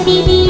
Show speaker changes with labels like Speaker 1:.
Speaker 1: happy